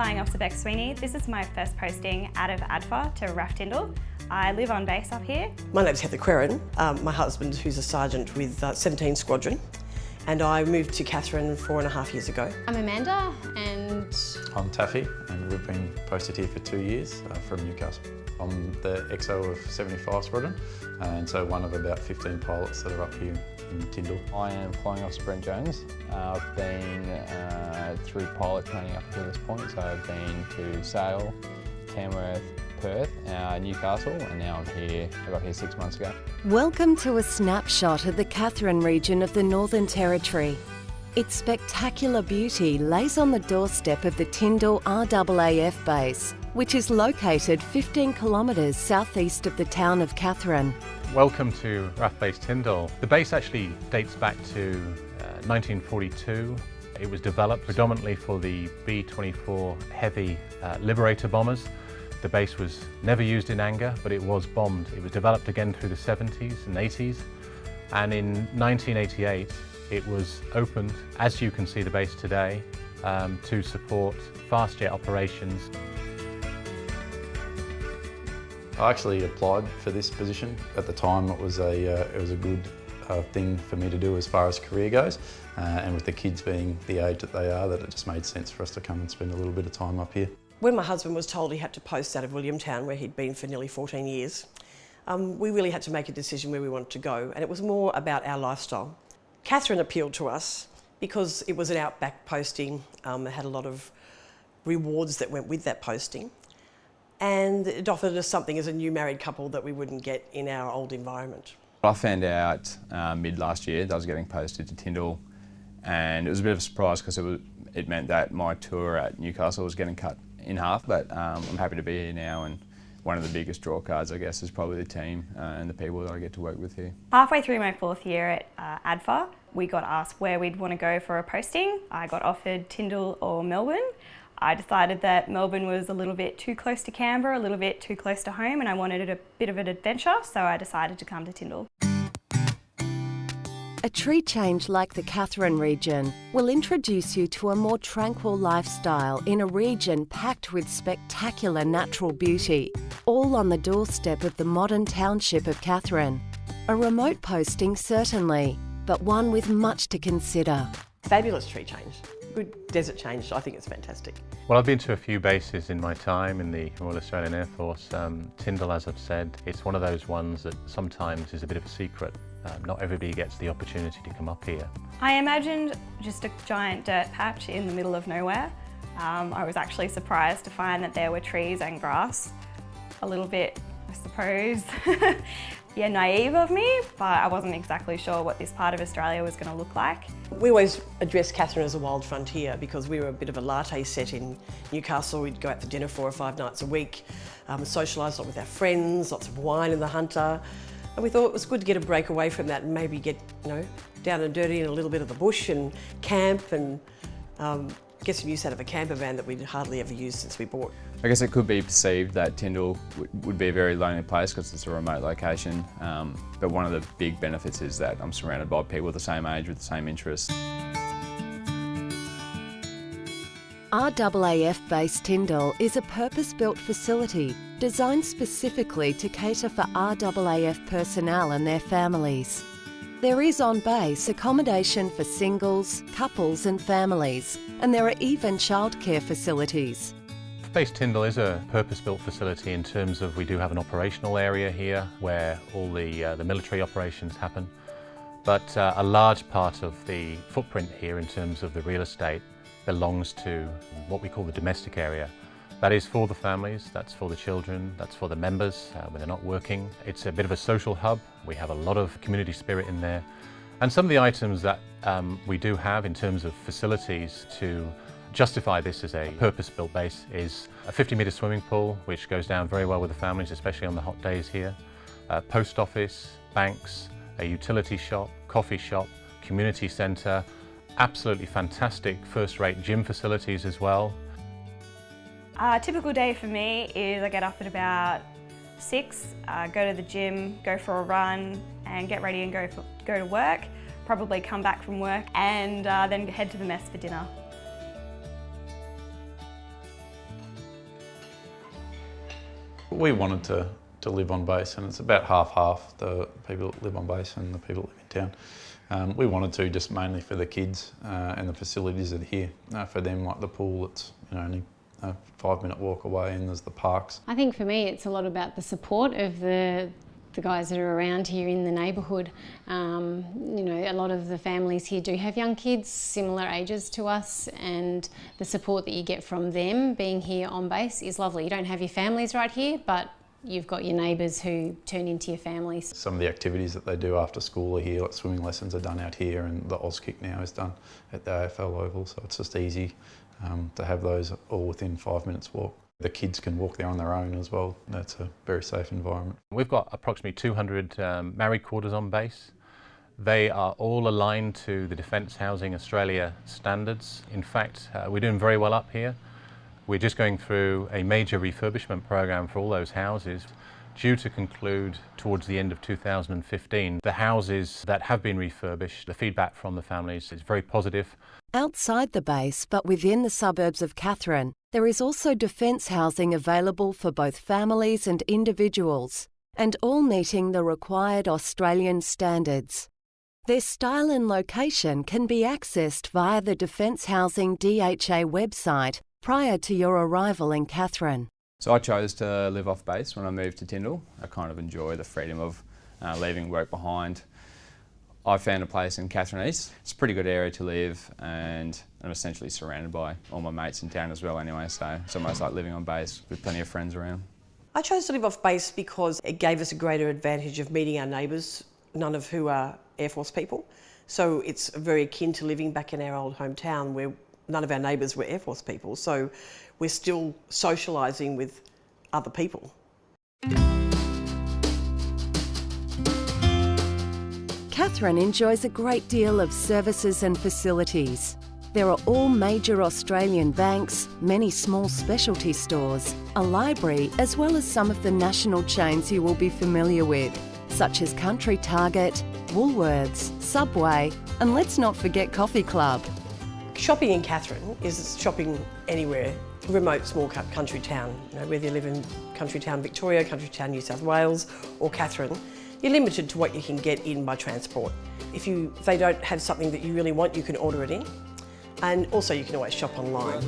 Flying Officer Beck Sweeney. This is my first posting out of ADFA to RAAF Tyndall. I live on base up here. My name's Heather Querrin. Um, my husband, who's a sergeant with uh, 17 Squadron, and I moved to Katherine four and a half years ago. I'm Amanda and... I'm Taffy and we've been posted here for two years uh, from Newcastle. I'm the XO of 75 Squadron and so one of about 15 pilots that are up here in Tyndall. I am Flying Officer Brent Jones. Uh, I've been uh, through pilot training up until this point, so I've been to Sale, Tamworth, Perth, uh, Newcastle, and now I'm here. I got here six months ago. Welcome to a snapshot of the Katherine region of the Northern Territory. Its spectacular beauty lays on the doorstep of the Tyndall RAAF base, which is located 15 kilometres southeast of the town of Katherine. Welcome to RAAF Base Tyndall. The base actually dates back to uh, 1942. It was developed predominantly for the B-24 heavy uh, Liberator bombers. The base was never used in anger, but it was bombed. It was developed again through the 70s and 80s. And in 1988, it was opened, as you can see the base today, um, to support fast jet operations. I actually applied for this position. At the time it was a, uh, it was a good uh, thing for me to do as far as career goes uh, and with the kids being the age that they are that it just made sense for us to come and spend a little bit of time up here. When my husband was told he had to post out of Williamtown where he'd been for nearly 14 years, um, we really had to make a decision where we wanted to go and it was more about our lifestyle. Katherine appealed to us because it was an outback posting, um, it had a lot of rewards that went with that posting and it offered us something as a new married couple that we wouldn't get in our old environment. I found out uh, mid last year that I was getting posted to Tyndall and it was a bit of a surprise because it, it meant that my tour at Newcastle was getting cut in half but um, I'm happy to be here now and one of the biggest draw cards I guess is probably the team uh, and the people that I get to work with here. Halfway through my fourth year at uh, ADFA we got asked where we'd want to go for a posting. I got offered Tyndall or Melbourne. I decided that Melbourne was a little bit too close to Canberra, a little bit too close to home and I wanted a bit of an adventure so I decided to come to Tyndall. A tree change like the Katherine region will introduce you to a more tranquil lifestyle in a region packed with spectacular natural beauty, all on the doorstep of the modern township of Katherine. A remote posting certainly, but one with much to consider. Fabulous tree change. Good desert change, I think it's fantastic. Well, I've been to a few bases in my time in the Royal Australian Air Force. Um, Tyndall, as I've said, it's one of those ones that sometimes is a bit of a secret. Um, not everybody gets the opportunity to come up here. I imagined just a giant dirt patch in the middle of nowhere. Um, I was actually surprised to find that there were trees and grass. A little bit, I suppose, yeah, naive of me, but I wasn't exactly sure what this part of Australia was going to look like. We always addressed Katherine as a wild frontier because we were a bit of a latte set in Newcastle. We'd go out for dinner four or five nights a week, um, socialise a lot with our friends, lots of wine in the Hunter. And we thought it was good to get a break away from that and maybe get, you know, down and dirty in a little bit of the bush and camp and um, get some use out of a camper van that we'd hardly ever used since we bought. I guess it could be perceived that Tyndall would be a very lonely place because it's a remote location, um, but one of the big benefits is that I'm surrounded by people the same age with the same interests. RAAF Base Tyndall is a purpose-built facility designed specifically to cater for RAAF personnel and their families. There is on base accommodation for singles, couples and families, and there are even childcare facilities. Base Tyndall is a purpose-built facility in terms of we do have an operational area here where all the, uh, the military operations happen, but uh, a large part of the footprint here in terms of the real estate belongs to what we call the domestic area. That is for the families, that's for the children, that's for the members uh, when they're not working. It's a bit of a social hub. We have a lot of community spirit in there. And some of the items that um, we do have in terms of facilities to justify this as a purpose-built base is a 50 metre swimming pool, which goes down very well with the families, especially on the hot days here. A post office, banks, a utility shop, coffee shop, community centre, absolutely fantastic first-rate gym facilities as well. A typical day for me is I get up at about six, uh, go to the gym, go for a run and get ready and go, for, go to work, probably come back from work and uh, then head to the mess for dinner. We wanted to, to live on base and it's about half-half, the people that live on base and the people that live in town. Um, we wanted to just mainly for the kids uh, and the facilities that are here. Uh, for them, like the pool, it's you know, only a five minute walk away and there's the parks. I think for me it's a lot about the support of the the guys that are around here in the neighbourhood. Um, you know, a lot of the families here do have young kids, similar ages to us, and the support that you get from them being here on base is lovely. You don't have your families right here, but you've got your neighbours who turn into your families. Some of the activities that they do after school are here, like swimming lessons are done out here and the Auskick now is done at the AFL Oval, so it's just easy um, to have those all within five minutes walk. The kids can walk there on their own as well. That's a very safe environment. We've got approximately 200 um, married quarters on base. They are all aligned to the Defence Housing Australia standards. In fact, uh, we're doing very well up here. We're just going through a major refurbishment program for all those houses due to conclude towards the end of 2015. The houses that have been refurbished, the feedback from the families is very positive. Outside the base, but within the suburbs of Katherine, there is also defence housing available for both families and individuals, and all meeting the required Australian standards. Their style and location can be accessed via the Defence Housing DHA website prior to your arrival in Katherine. So I chose to live off base when I moved to Tyndall. I kind of enjoy the freedom of uh, leaving work behind. I found a place in Katherine East. It's a pretty good area to live and I'm essentially surrounded by all my mates in town as well anyway, so it's almost like living on base with plenty of friends around. I chose to live off base because it gave us a greater advantage of meeting our neighbours, none of who are Air Force people. So it's very akin to living back in our old hometown where none of our neighbours were Air Force people. So we're still socialising with other people. Katherine enjoys a great deal of services and facilities. There are all major Australian banks, many small specialty stores, a library, as well as some of the national chains you will be familiar with, such as Country Target, Woolworths, Subway, and let's not forget Coffee Club. Shopping in Katherine is shopping anywhere, remote small country town. You know, whether you live in country town Victoria, country town New South Wales or Katherine, you're limited to what you can get in by transport. If, you, if they don't have something that you really want, you can order it in. And also you can always shop online.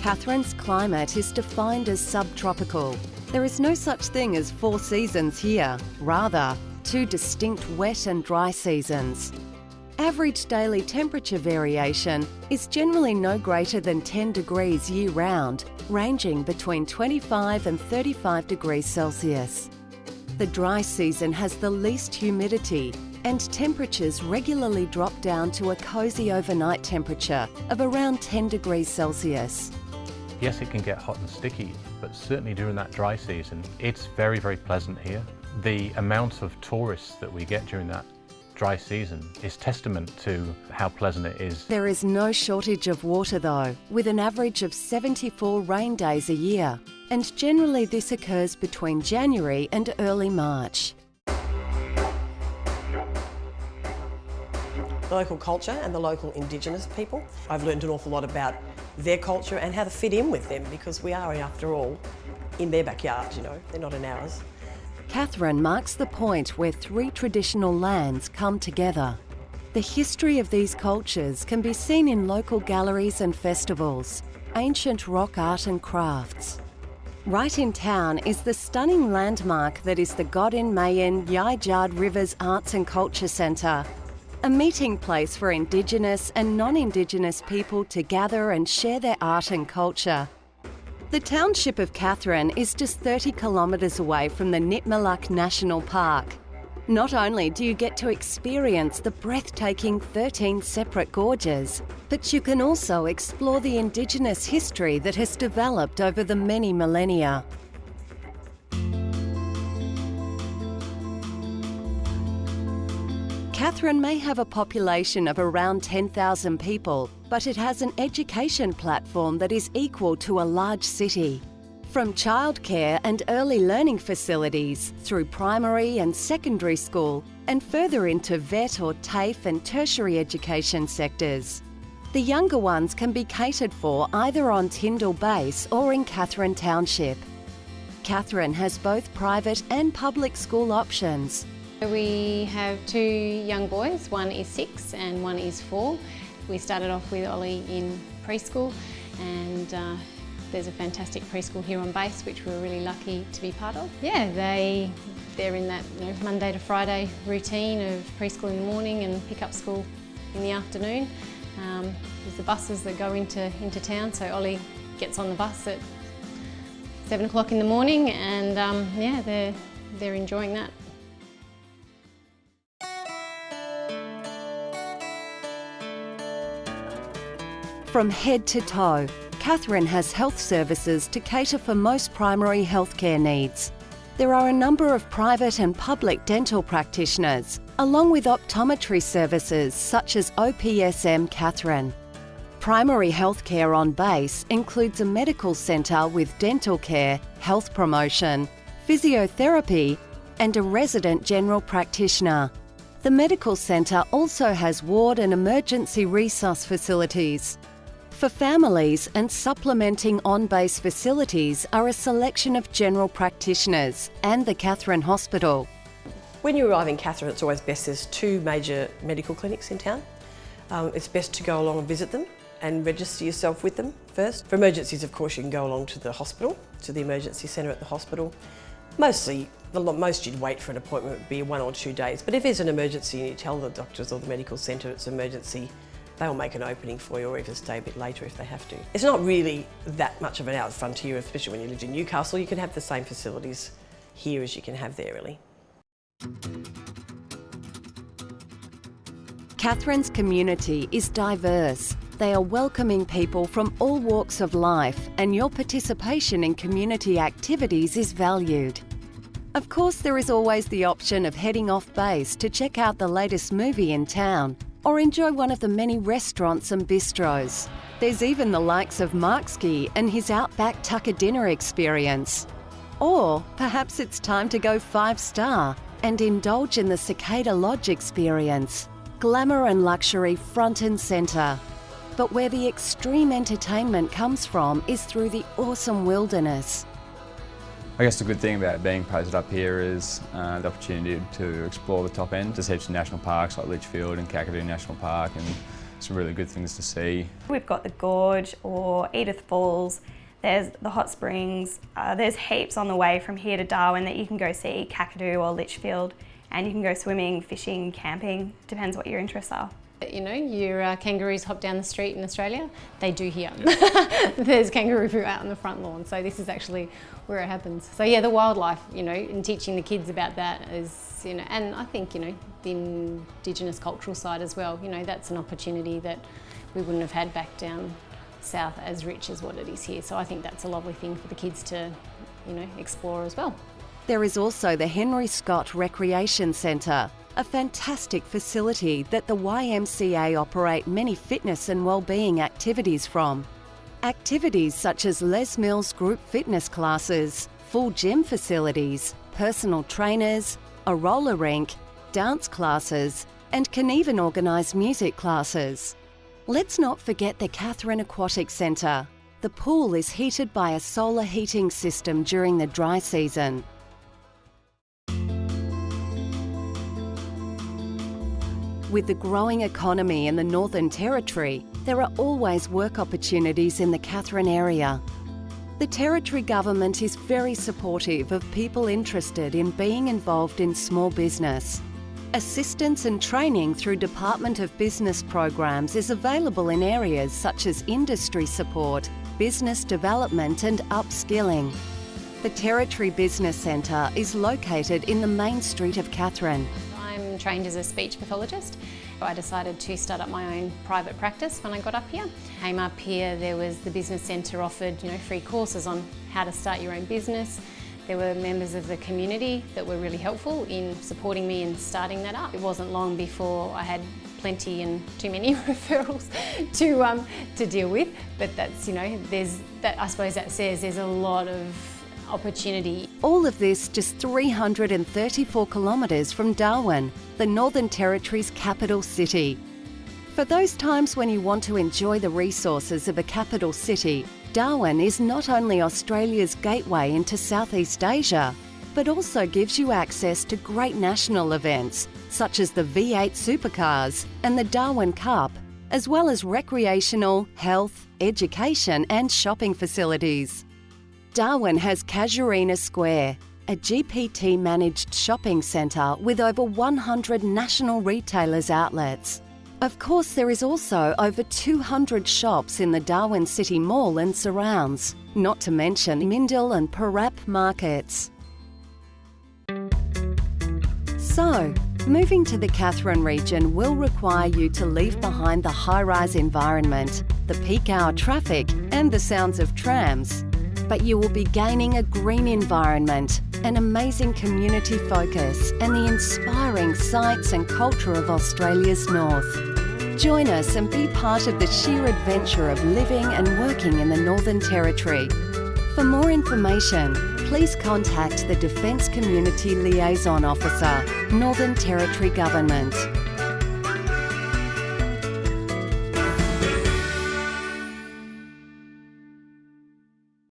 Katherine's climate is defined as subtropical. There is no such thing as four seasons here, rather, two distinct wet and dry seasons. Average daily temperature variation is generally no greater than 10 degrees year round, ranging between 25 and 35 degrees Celsius. The dry season has the least humidity and temperatures regularly drop down to a cosy overnight temperature of around 10 degrees Celsius. Yes, it can get hot and sticky, but certainly during that dry season, it's very, very pleasant here. The amount of tourists that we get during that dry season is testament to how pleasant it is. There is no shortage of water though, with an average of 74 rain days a year, and generally this occurs between January and early March. The local culture and the local Indigenous people. I've learned an awful lot about their culture and how to fit in with them because we are, after all, in their backyard, you know, they're not in ours. Katherine marks the point where three traditional lands come together. The history of these cultures can be seen in local galleries and festivals, ancient rock art and crafts. Right in town is the stunning landmark that is the Godinymayin Yijard Rivers Arts and Culture Centre, a meeting place for Indigenous and non-Indigenous people to gather and share their art and culture. The township of Katherine is just 30 kilometres away from the Nitmiluk National Park. Not only do you get to experience the breathtaking 13 separate gorges, but you can also explore the Indigenous history that has developed over the many millennia. Katherine may have a population of around 10,000 people, but it has an education platform that is equal to a large city. From childcare and early learning facilities through primary and secondary school and further into vet or TAFE and tertiary education sectors. The younger ones can be catered for either on Tyndall Base or in Katherine Township. Katherine has both private and public school options. We have two young boys, one is six and one is four. We started off with Ollie in preschool and uh, there's a fantastic preschool here on base which we're really lucky to be part of. Yeah, they, they're in that you know, Monday to Friday routine of preschool in the morning and pick up school in the afternoon. Um, there's the buses that go into, into town so Ollie gets on the bus at seven o'clock in the morning and um, yeah, they're, they're enjoying that. From head to toe, Katherine has health services to cater for most primary healthcare needs. There are a number of private and public dental practitioners, along with optometry services such as OPSM Katherine. Primary healthcare on base includes a medical centre with dental care, health promotion, physiotherapy, and a resident general practitioner. The medical centre also has ward and emergency resus facilities. For families and supplementing on-base facilities are a selection of general practitioners and the Katherine Hospital. When you arrive in Katherine, it's always best, there's two major medical clinics in town. Um, it's best to go along and visit them and register yourself with them first. For emergencies, of course, you can go along to the hospital, to the emergency centre at the hospital. Mostly, the most you'd wait for an appointment would be one or two days, but if there's an emergency and you tell the doctors or the medical centre it's emergency, they'll make an opening for you or even stay a bit later if they have to. It's not really that much of an out frontier, especially when you live in Newcastle. You can have the same facilities here as you can have there, really. Katherine's community is diverse. They are welcoming people from all walks of life and your participation in community activities is valued. Of course, there is always the option of heading off base to check out the latest movie in town or enjoy one of the many restaurants and bistros. There's even the likes of Marksie and his Outback Tucker dinner experience. Or perhaps it's time to go five star and indulge in the Cicada Lodge experience. Glamour and luxury front and centre. But where the extreme entertainment comes from is through the awesome wilderness. I guess the good thing about being posted up here is uh, the opportunity to explore the top end. There's heaps of national parks like Litchfield and Kakadu National Park and some really good things to see. We've got the Gorge or Edith Falls, there's the hot springs, uh, there's heaps on the way from here to Darwin that you can go see, Kakadu or Litchfield, and you can go swimming, fishing, camping, depends what your interests are. You know, your uh, kangaroos hop down the street in Australia, they do here. There's kangaroo poo out on the front lawn, so this is actually where it happens. So yeah, the wildlife, you know, and teaching the kids about that is, you know, and I think, you know, the Indigenous cultural side as well, you know, that's an opportunity that we wouldn't have had back down south as rich as what it is here. So I think that's a lovely thing for the kids to, you know, explore as well. There is also the Henry Scott Recreation Centre, a fantastic facility that the YMCA operate many fitness and wellbeing activities from. Activities such as Les Mills group fitness classes, full gym facilities, personal trainers, a roller rink, dance classes, and can even organise music classes. Let's not forget the Katherine Aquatic Centre. The pool is heated by a solar heating system during the dry season. With the growing economy in the Northern Territory, there are always work opportunities in the Katherine area. The Territory Government is very supportive of people interested in being involved in small business. Assistance and training through Department of Business programs is available in areas such as industry support, business development and upskilling. The Territory Business Centre is located in the main street of Katherine. Trained as a speech pathologist. I decided to start up my own private practice when I got up here. Came up here, there was the business centre offered you know, free courses on how to start your own business. There were members of the community that were really helpful in supporting me in starting that up. It wasn't long before I had plenty and too many referrals to um, to deal with. But that's you know there's that I suppose that says there's a lot of opportunity. All of this just 334 kilometres from Darwin, the Northern Territory's capital city. For those times when you want to enjoy the resources of a capital city, Darwin is not only Australia's gateway into Southeast Asia, but also gives you access to great national events such as the V8 Supercars and the Darwin Cup, as well as recreational, health, education and shopping facilities. Darwin has Casuarina Square, a GPT managed shopping centre with over 100 national retailers' outlets. Of course, there is also over 200 shops in the Darwin City Mall and surrounds, not to mention Mindil and Parap markets. So, moving to the Katherine region will require you to leave behind the high rise environment, the peak hour traffic, and the sounds of trams. But you will be gaining a green environment, an amazing community focus, and the inspiring sights and culture of Australia's north. Join us and be part of the sheer adventure of living and working in the Northern Territory. For more information, please contact the Defence Community Liaison Officer, Northern Territory Government.